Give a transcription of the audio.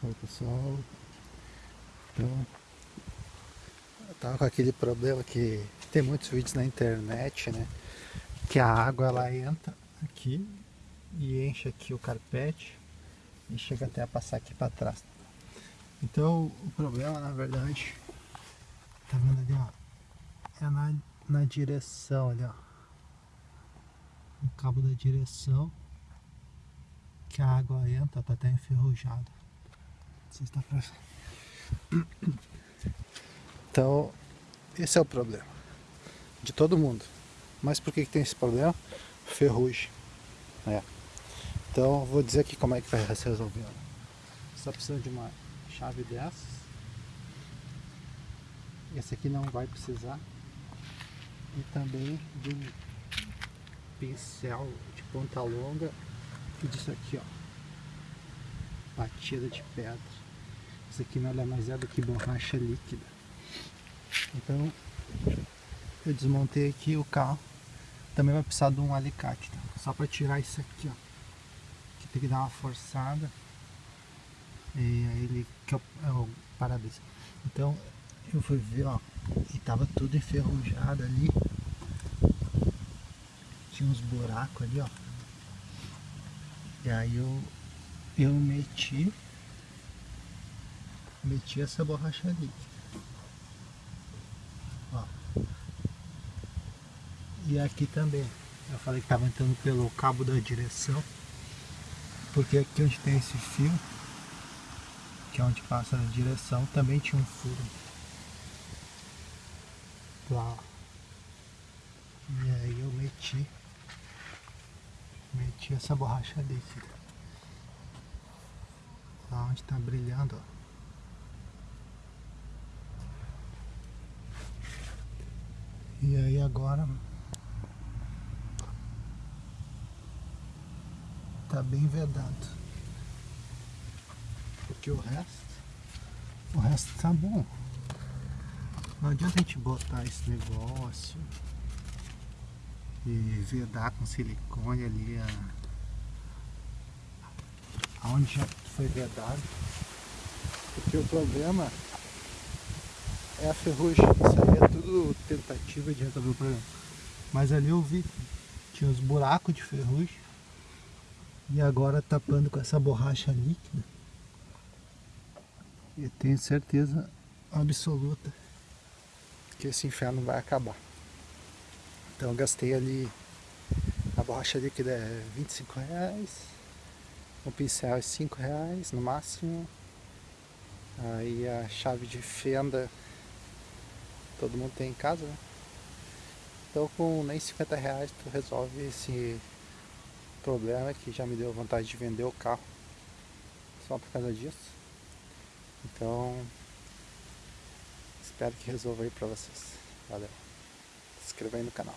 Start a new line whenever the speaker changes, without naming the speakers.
Oi pessoal, então eu tava com aquele problema que tem muitos vídeos na internet, né? Que a água ela entra aqui e enche aqui o carpete e chega até a passar aqui para trás. Então o problema na verdade, tá vendo ali ó, é na, na direção ali ó, no cabo da direção que a água entra, tá até enferrujada. Pra... Então, esse é o problema de todo mundo. Mas por que, que tem esse problema? Ferrugem. É. Então, vou dizer aqui como é que vai ser resolvido. Você está precisando de uma chave dessas. Esse aqui não vai precisar. E também de um pincel de ponta longa e disso aqui, ó batida de pedra. Isso aqui nada mais é do que borracha líquida. Então, eu desmontei aqui o carro. Também vai precisar de um alicate, tá? Só para tirar isso aqui, ó. Que tem que dar uma forçada. E aí ele que é o, é o para-brisa. Então, eu fui ver, ó, e tava tudo enferrujado ali. Tinha uns buracos ali, ó. E aí eu eu meti meti essa borracha líquida ó. e aqui também. Eu falei que estava entrando pelo cabo da direção porque aqui onde tem esse fio que é onde passa a direção também tinha um furo. Lá e aí eu meti meti essa borracha líquida onde está brilhando, ó. E aí agora tá bem vedado. Porque o resto, o resto tá bom. Não adianta a gente botar esse negócio e vedar com silicone ali a aonde já foi vedado. Porque o problema é a ferrugem. Isso aí é tudo tentativa de resolver o problema. Mas ali eu vi, tinha uns buracos de ferrugem. E agora tapando com essa borracha líquida. E tenho certeza absoluta que esse inferno vai acabar. Então eu gastei ali, a borracha líquida é 25 reais o pincel é 5 reais no máximo. Aí a chave de fenda todo mundo tem em casa, né? Então com nem 50 reais tu resolve esse problema que já me deu vontade de vender o carro só por causa disso. Então espero que resolva aí pra vocês. Valeu. Se inscreva aí no canal.